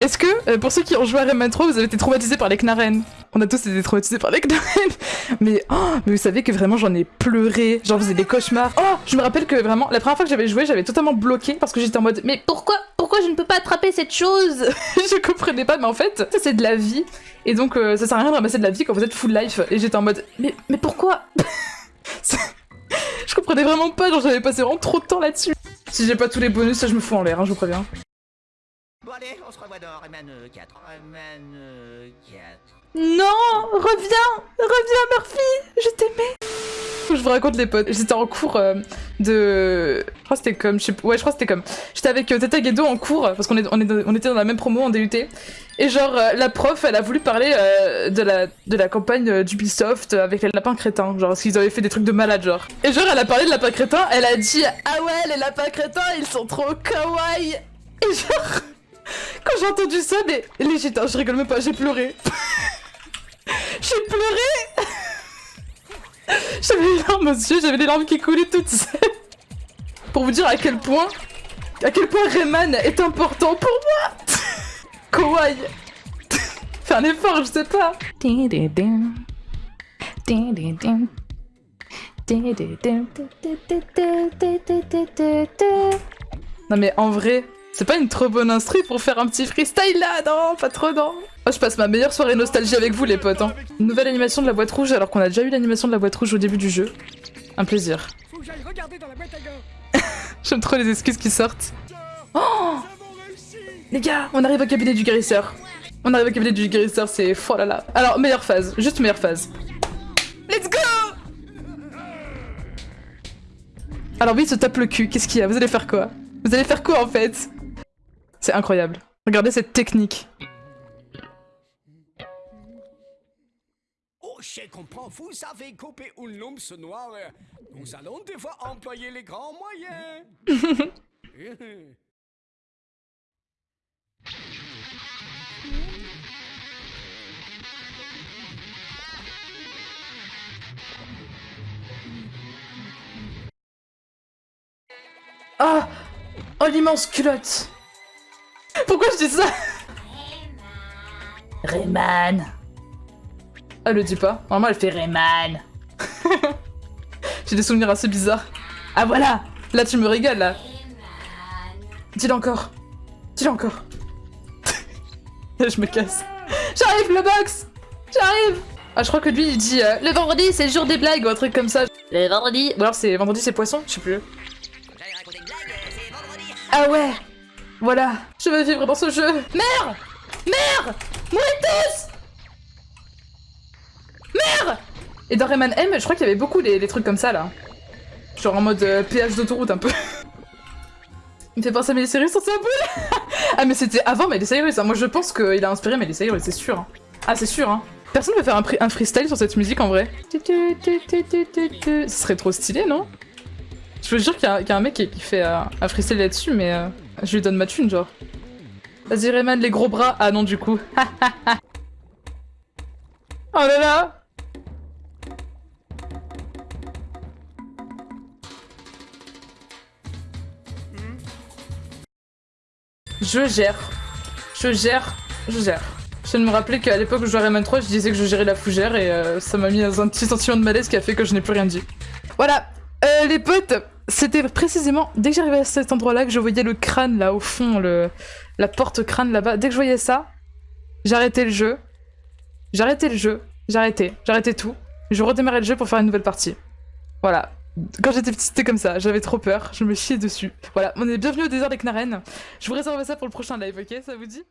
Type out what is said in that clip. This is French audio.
Est-ce que, euh, pour ceux qui ont joué à Rayman 3, vous avez été traumatisés par les Knarren On a tous été traumatisés par les Knarren mais, oh, vous savez que vraiment j'en ai pleuré, j'en faisais des cauchemars. Oh, je me rappelle que vraiment, la première fois que j'avais joué, j'avais totalement bloqué parce que j'étais en mode Mais pourquoi, pourquoi je ne peux pas attraper cette chose? Je comprenais pas, mais en fait, ça c'est de la vie. Et donc, euh, ça sert à rien de ramasser de la vie quand vous êtes full life. Et j'étais en mode Mais, mais pourquoi? Je comprenais vraiment pas, genre j'avais passé vraiment trop de temps là-dessus. Si j'ai pas tous les bonus, ça je me fous en l'air, hein, je vous préviens. Allez, on se revoit dans Rayman 4. Rayman 4. Non Reviens Reviens Murphy Je t'aimais je vous raconte les potes. J'étais en cours euh, de... Je crois que c'était comme... Je sais... Ouais, je crois que c'était comme... J'étais avec euh, Tata Guedo en cours, parce qu'on est... on, est... on était dans la même promo en DUT. Et genre, euh, la prof, elle a voulu parler euh, de, la... de la campagne euh, d'Ubisoft avec les lapins crétins. Genre, parce qu'ils avaient fait des trucs de malade, genre. Et genre, elle a parlé de lapins crétins, elle a dit « Ah ouais, les lapins crétins, ils sont trop kawaii !» Et genre... Quand j'ai entendu ça, mais légit, hein, je rigole même pas, j'ai pleuré. j'ai pleuré J'avais les larmes aux yeux, j'avais les larmes qui coulaient toutes seules. Pour vous dire à quel point, à quel point Rayman est important pour moi. Kawaii. Fais un effort, je sais pas. Non mais en vrai, c'est pas une trop bonne instru pour faire un petit freestyle là, non, pas trop non. Oh, je passe ma meilleure soirée nostalgie avec vous les potes. Hein. Nouvelle animation de la boîte rouge alors qu'on a déjà eu l'animation de la boîte rouge au début du jeu. Un plaisir. J'aime trop les excuses qui sortent. Oh les gars, on arrive au cabinet du guérisseur. On arrive au cabinet du guérisseur, c'est... Oh là. Alors, meilleure phase, juste meilleure phase. Let's go Alors oui, il se tape le cul, qu'est-ce qu'il y a? Vous allez faire quoi? Vous allez faire quoi en fait? C'est incroyable. Regardez cette technique. Oh, je comprends, vous savez couper une lumpe noire. Nous allons devoir employer les grands moyens. Ah Oh l'immense culotte Pourquoi je dis ça Rayman Elle le dit pas. Normalement elle fait Rayman J'ai des souvenirs assez bizarres. Ah voilà Là tu me régales là Dis-le encore Dis-le encore Je me casse. J'arrive le box J'arrive Ah je crois que lui il dit euh, le vendredi c'est le jour des blagues ou un truc comme ça. Le vendredi Ou alors c'est vendredi c'est poisson Je sais plus. J'allais raconter une blague, c'est vendredi. Ah ouais Voilà, je veux vivre dans ce jeu Merde Merde Mourez tous Merde Et dans Rayman M, je crois qu'il y avait beaucoup des, des trucs comme ça, là. Genre en mode euh, péage d'autoroute, un peu. Il me fait penser à Miley Cyrus sur sa boule Ah mais c'était avant Miley Cyrus, hein. moi je pense qu'il a inspiré Miley Cyrus, c'est sûr. hein. Ah c'est sûr, hein. Personne veut faire un, freestyle sur cette musique, en vrai. Ce serait trop stylé, non? Je veux dire qu'il y, a- qu'il y a un mec qui, qui fait euh, un freestyle là-dessus, mais euh, je lui donne ma thune, genre. Vas-y Rayman, les gros bras. Ah non, du coup. oh là là Je gère. Je gère. Je gère. Je viens de me rappeler qu'à l'époque où je jouais à Rayman 3, je disais que je gérais la fougère et euh, ça m'a mis dans un petit sentiment de malaise qui a fait que je n'ai plus rien dit. Voilà, euh, les potes, c'était précisément dès que j'arrivais à cet endroit-là que je voyais le crâne là au fond, la porte crâne là-bas. Dès que je voyais ça, j'arrêtais le jeu. J'arrêtais le jeu. J'arrêtais. J'arrêtais tout. Je redémarrais le jeu pour faire une nouvelle partie. Voilà. Quand j'étais petite, c'était comme ça. J'avais trop peur. Je me chiais dessus. Voilà. On est bienvenue au désert des Knarren. Je vous réserve ça pour le prochain live, ok? Ça vous dit?